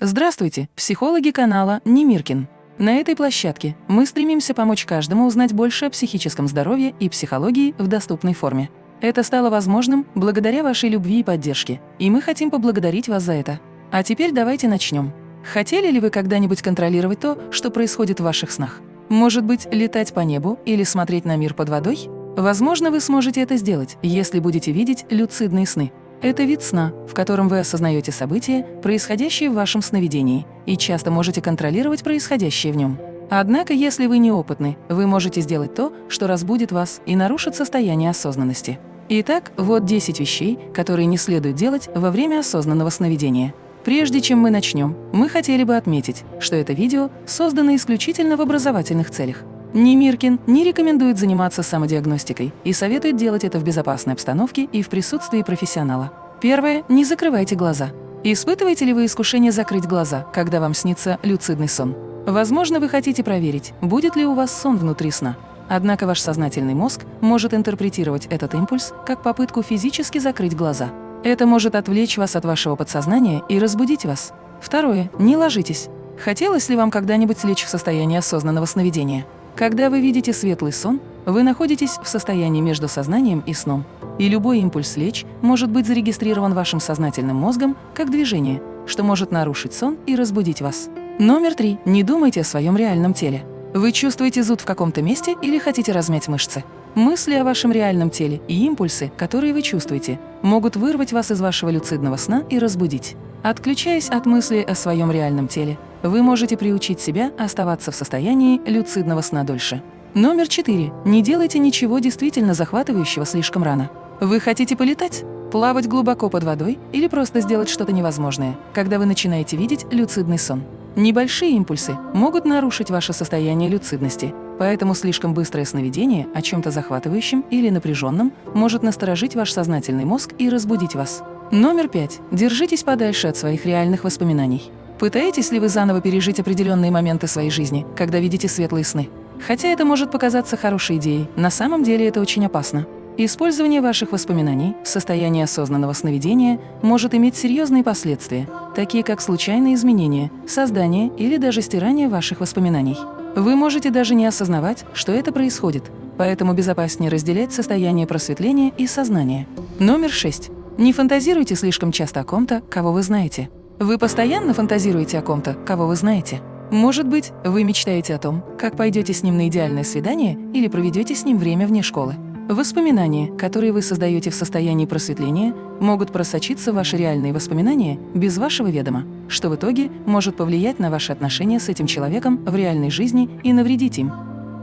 Здравствуйте, психологи канала Немиркин. На этой площадке мы стремимся помочь каждому узнать больше о психическом здоровье и психологии в доступной форме. Это стало возможным благодаря вашей любви и поддержке, и мы хотим поблагодарить вас за это. А теперь давайте начнем. Хотели ли вы когда-нибудь контролировать то, что происходит в ваших снах? Может быть, летать по небу или смотреть на мир под водой? Возможно, вы сможете это сделать, если будете видеть люцидные сны. Это вид сна, в котором вы осознаете события, происходящие в вашем сновидении, и часто можете контролировать происходящее в нем. Однако, если вы неопытны, вы можете сделать то, что разбудит вас и нарушит состояние осознанности. Итак, вот 10 вещей, которые не следует делать во время осознанного сновидения. Прежде чем мы начнем, мы хотели бы отметить, что это видео создано исключительно в образовательных целях. Ни Миркин не рекомендует заниматься самодиагностикой и советует делать это в безопасной обстановке и в присутствии профессионала. Первое. Не закрывайте глаза. Испытываете ли вы искушение закрыть глаза, когда вам снится люцидный сон? Возможно, вы хотите проверить, будет ли у вас сон внутри сна. Однако ваш сознательный мозг может интерпретировать этот импульс как попытку физически закрыть глаза. Это может отвлечь вас от вашего подсознания и разбудить вас. Второе. Не ложитесь. Хотелось ли вам когда-нибудь лечь в состоянии осознанного сновидения? Когда вы видите светлый сон, вы находитесь в состоянии между сознанием и сном, и любой импульс лечь может быть зарегистрирован вашим сознательным мозгом как движение, что может нарушить сон и разбудить вас. Номер три. Не думайте о своем реальном теле. Вы чувствуете зуд в каком-то месте или хотите размять мышцы? Мысли о вашем реальном теле и импульсы, которые вы чувствуете, могут вырвать вас из вашего люцидного сна и разбудить. Отключаясь от мысли о своем реальном теле, вы можете приучить себя оставаться в состоянии люцидного сна дольше. Номер четыре. Не делайте ничего действительно захватывающего слишком рано. Вы хотите полетать? Плавать глубоко под водой или просто сделать что-то невозможное, когда вы начинаете видеть люцидный сон. Небольшие импульсы могут нарушить ваше состояние люцидности, поэтому слишком быстрое сновидение о чем-то захватывающем или напряженном может насторожить ваш сознательный мозг и разбудить вас. Номер пять. Держитесь подальше от своих реальных воспоминаний. Пытаетесь ли вы заново пережить определенные моменты своей жизни, когда видите светлые сны? Хотя это может показаться хорошей идеей, на самом деле это очень опасно. Использование ваших воспоминаний в состоянии осознанного сновидения может иметь серьезные последствия, такие как случайные изменения, создание или даже стирание ваших воспоминаний. Вы можете даже не осознавать, что это происходит, поэтому безопаснее разделять состояние просветления и сознания. Номер 6. Не фантазируйте слишком часто о ком-то, кого вы знаете. Вы постоянно фантазируете о ком-то, кого вы знаете? Может быть, вы мечтаете о том, как пойдете с ним на идеальное свидание или проведете с ним время вне школы. Воспоминания, которые вы создаете в состоянии просветления, могут просочиться в ваши реальные воспоминания без вашего ведома, что в итоге может повлиять на ваши отношения с этим человеком в реальной жизни и навредить им.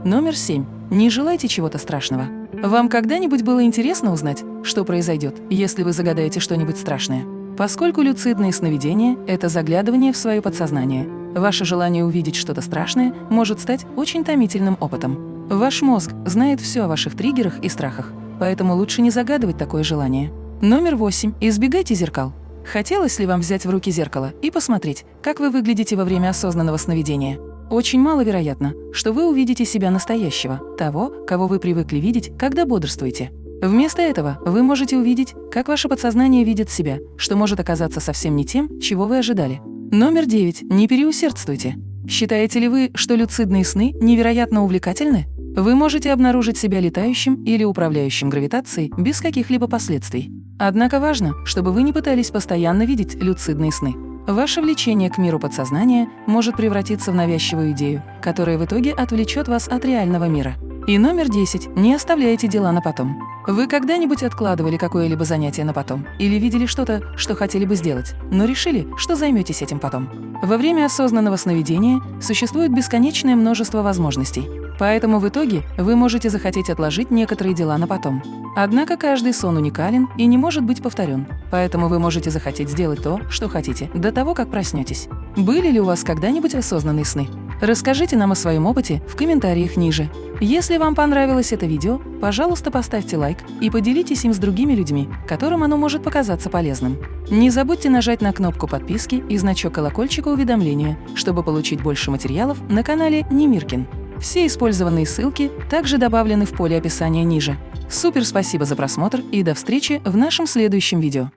Номер семь. Не желайте чего-то страшного. Вам когда-нибудь было интересно узнать, что произойдет, если вы загадаете что-нибудь страшное? Поскольку люцидные сновидения – это заглядывание в свое подсознание, ваше желание увидеть что-то страшное может стать очень томительным опытом. Ваш мозг знает все о ваших триггерах и страхах, поэтому лучше не загадывать такое желание. Номер восемь. Избегайте зеркал. Хотелось ли вам взять в руки зеркало и посмотреть, как вы выглядите во время осознанного сновидения? Очень маловероятно, что вы увидите себя настоящего, того, кого вы привыкли видеть, когда бодрствуете. Вместо этого вы можете увидеть, как ваше подсознание видит себя, что может оказаться совсем не тем, чего вы ожидали. Номер 9. Не переусердствуйте. Считаете ли вы, что люцидные сны невероятно увлекательны? Вы можете обнаружить себя летающим или управляющим гравитацией без каких-либо последствий. Однако важно, чтобы вы не пытались постоянно видеть люцидные сны. Ваше влечение к миру подсознания может превратиться в навязчивую идею, которая в итоге отвлечет вас от реального мира. И номер 10. Не оставляйте дела на потом. Вы когда-нибудь откладывали какое-либо занятие на потом? Или видели что-то, что хотели бы сделать, но решили, что займетесь этим потом? Во время осознанного сновидения существует бесконечное множество возможностей. Поэтому в итоге вы можете захотеть отложить некоторые дела на потом. Однако каждый сон уникален и не может быть повторен, поэтому вы можете захотеть сделать то, что хотите, до того, как проснетесь. Были ли у вас когда-нибудь осознанные сны? Расскажите нам о своем опыте в комментариях ниже. Если вам понравилось это видео, пожалуйста, поставьте лайк и поделитесь им с другими людьми, которым оно может показаться полезным. Не забудьте нажать на кнопку подписки и значок колокольчика уведомления, чтобы получить больше материалов на канале Немиркин. Все использованные ссылки также добавлены в поле описания ниже. Супер спасибо за просмотр и до встречи в нашем следующем видео.